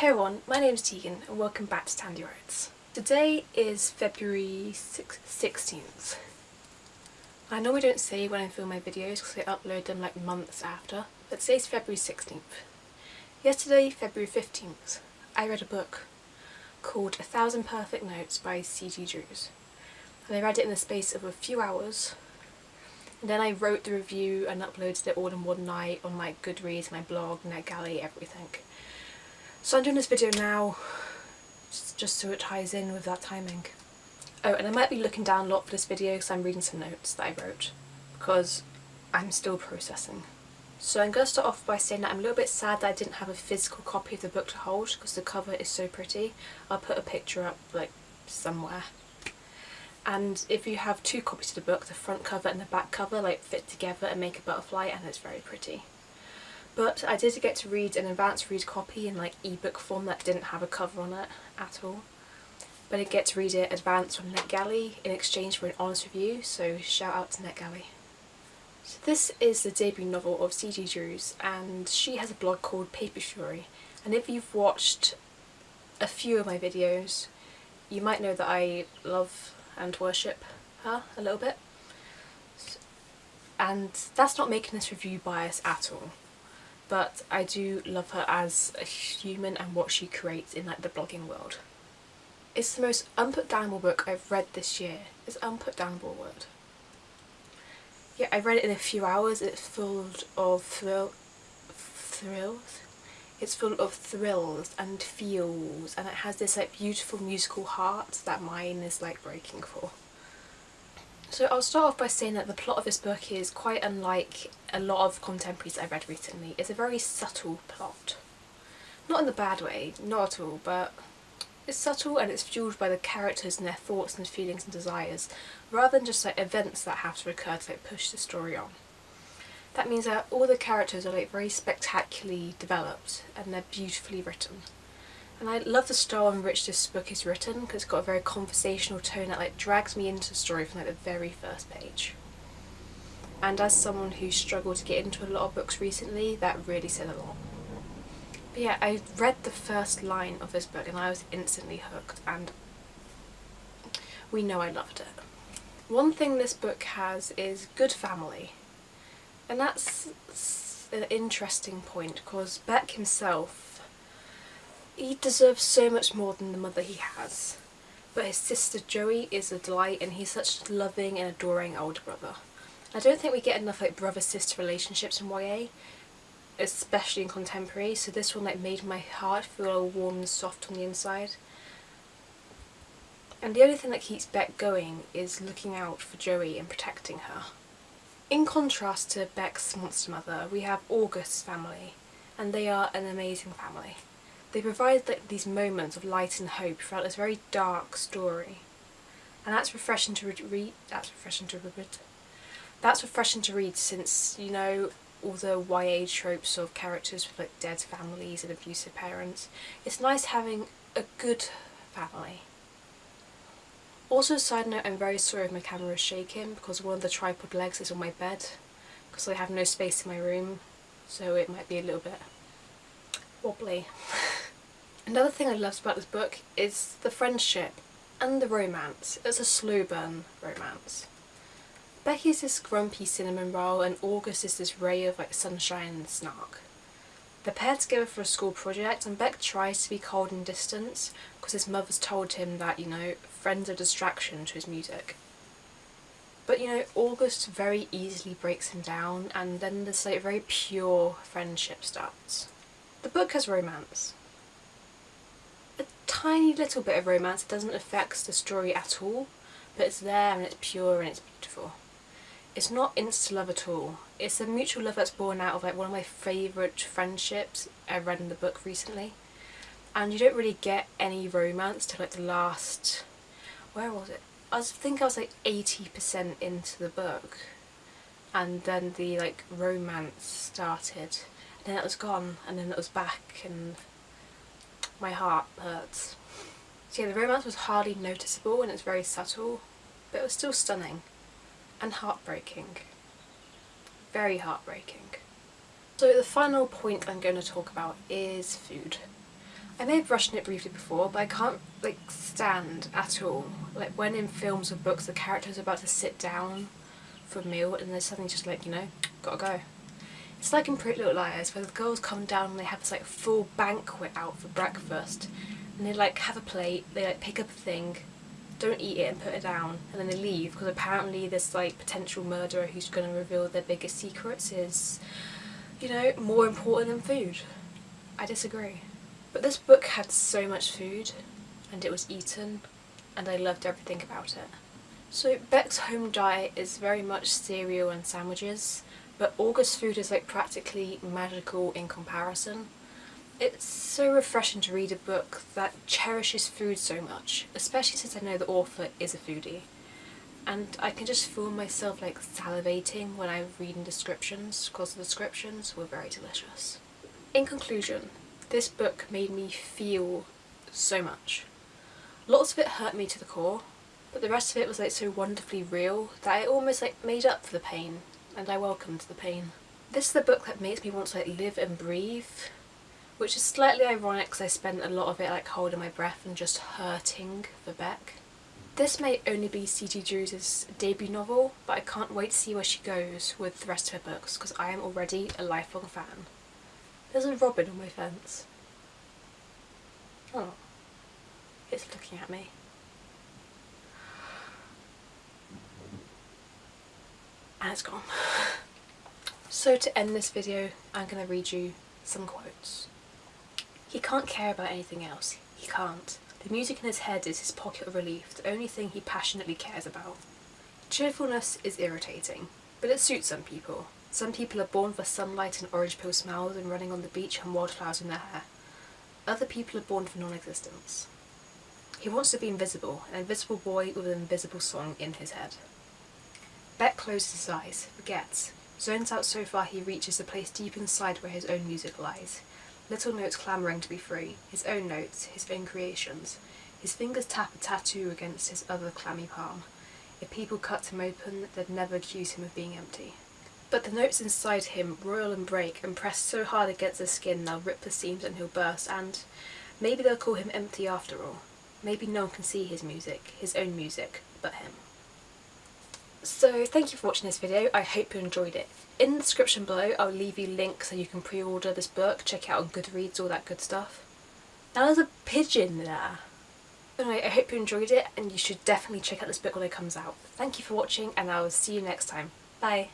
Hey everyone, my name is Tegan and welcome back to Tandy Roads. Today is February 16th. I normally don't say when I film my videos because I upload them like months after, but today's February 16th. Yesterday, February 15th, I read a book called A Thousand Perfect Notes by C.G. Drews. And I read it in the space of a few hours. And then I wrote the review and uploaded it all in one night on my Goodreads, my blog, NetGalley, everything. So I'm doing this video now just so it ties in with that timing. Oh, and I might be looking down a lot for this video because I'm reading some notes that I wrote because I'm still processing. So I'm going to start off by saying that I'm a little bit sad that I didn't have a physical copy of the book to hold because the cover is so pretty. I'll put a picture up like somewhere. And if you have two copies of the book, the front cover and the back cover like fit together and make a butterfly and it's very pretty. But I did get to read an advanced read copy in like ebook form that didn't have a cover on it at all. But I get to read it advanced from NetGalley in exchange for an honest review, so shout out to NetGalley. So this is the debut novel of C.G. Drews and she has a blog called Paper Fury and if you've watched a few of my videos you might know that I love and worship her a little bit and that's not making this review biased at all but I do love her as a human and what she creates in like the blogging world. It's the most unputdownable book I've read this year. It's unputdownable word? Yeah, I read it in a few hours. It's full of thrill, thrills. It's full of thrills and feels, and it has this like beautiful musical heart that mine is like breaking for. So I'll start off by saying that the plot of this book is quite unlike a lot of contemporaries I've read recently. It's a very subtle plot. Not in the bad way, not at all, but it's subtle and it's fueled by the characters and their thoughts and feelings and desires, rather than just like events that have to occur to like push the story on. That means that all the characters are like very spectacularly developed and they're beautifully written. And I love the style in which this book is written because it's got a very conversational tone that like drags me into the story from like the very first page. And as someone who struggled to get into a lot of books recently, that really said a lot. But yeah, I read the first line of this book and I was instantly hooked and we know I loved it. One thing this book has is good family. And that's an interesting point because Beck himself he deserves so much more than the mother he has. But his sister Joey is a delight and he's such a loving and adoring older brother. I don't think we get enough like brother-sister relationships in YA, especially in contemporary, so this one like made my heart feel all warm and soft on the inside. And the only thing that keeps Beck going is looking out for Joey and protecting her. In contrast to Beck's monster mother, we have August's family, and they are an amazing family. They provide like, these moments of light and hope throughout this very dark story. And that's refreshing to read. That's refreshing to read. That's refreshing to read since, you know, all the YA tropes of characters with like dead families and abusive parents. It's nice having a good family. Also, side note, I'm very sorry if my camera is shaking because one of the tripod legs is on my bed because I have no space in my room so it might be a little bit wobbly. Another thing I loved about this book is the friendship and the romance. It's a slow burn romance. Becky's this grumpy cinnamon roll and August is this ray of like sunshine and snark. They're paired together for a school project and Beck tries to be cold and distant because his mother's told him that, you know, friends are distraction to his music. But you know, August very easily breaks him down and then this like very pure friendship starts. The book has romance, tiny little bit of romance. It doesn't affect the story at all, but it's there and it's pure and it's beautiful. It's not insta love at all. It's a mutual love that's born out of like one of my favourite friendships I read in the book recently. And you don't really get any romance till like the last, where was it? I think I was like 80% into the book and then the like romance started and then it was gone and then it was back and my heart hurts. So yeah, the romance was hardly noticeable and it's very subtle, but it was still stunning and heartbreaking. Very heartbreaking. So the final point I'm going to talk about is food. I may have brushed it briefly before, but I can't like stand at all. Like when in films or books the character's are about to sit down for a meal and they're suddenly just like, you know, gotta go. It's like in Pretty Little Liars where the girls come down and they have this like full banquet out for breakfast and they like have a plate, they like pick up a thing, don't eat it and put it down and then they leave because apparently this like potential murderer who's going to reveal their biggest secrets is, you know, more important than food. I disagree. But this book had so much food and it was eaten and I loved everything about it. So Beck's home diet is very much cereal and sandwiches but August's food is like practically magical in comparison. It's so refreshing to read a book that cherishes food so much, especially since I know the author is a foodie. And I can just feel myself like salivating when I'm reading descriptions because the descriptions were very delicious. In conclusion, this book made me feel so much. Lots of it hurt me to the core, but the rest of it was like so wonderfully real that it almost like made up for the pain and I welcomed the pain. This is the book that makes me want to like live and breathe, which is slightly ironic because I spent a lot of it like holding my breath and just hurting for Beck. This may only be C.G. Drews debut novel, but I can't wait to see where she goes with the rest of her books because I am already a lifelong fan. There's a robin on my fence. Oh, it's looking at me. And it's gone. So to end this video, I'm going to read you some quotes. He can't care about anything else. He can't. The music in his head is his pocket of relief, the only thing he passionately cares about. Cheerfulness is irritating, but it suits some people. Some people are born for sunlight and orange peel smells and running on the beach and wildflowers in their hair. Other people are born for non-existence. He wants to be invisible, an invisible boy with an invisible song in his head. Beck closes his eyes, forgets, zones out so far he reaches a place deep inside where his own music lies. Little notes clamouring to be free, his own notes, his own creations. His fingers tap a tattoo against his other clammy palm. If people cut him open, they'd never accuse him of being empty. But the notes inside him roil and break and press so hard against his skin they'll rip the seams and he'll burst and maybe they'll call him empty after all. Maybe no one can see his music, his own music, but him. So thank you for watching this video, I hope you enjoyed it. In the description below I'll leave you links so you can pre-order this book, check it out on Goodreads, all that good stuff. Now there's a pigeon there. Anyway, I hope you enjoyed it and you should definitely check out this book when it comes out. Thank you for watching and I will see you next time. Bye!